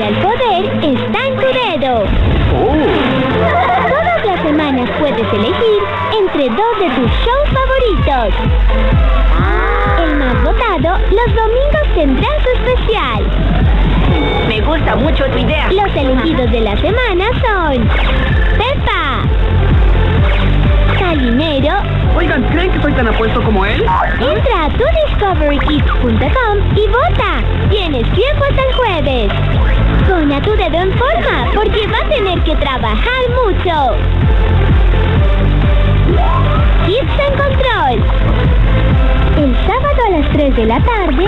Ahora el poder está en tu dedo. Todas las semanas puedes elegir entre dos de tus shows favoritos. El más votado los domingos tendrá su especial. Me gusta mucho tu idea. Los elegidos de la semana son Pepa, Calimero. Oigan, ¿creen que soy tan apuesto como él? Entra a tudiscoverykids.com y vota. Tienes tiempo hasta el jueves. Tu dedo en forma porque va a tener que trabajar mucho. Kids en Control. El sábado a las 3 de la tarde,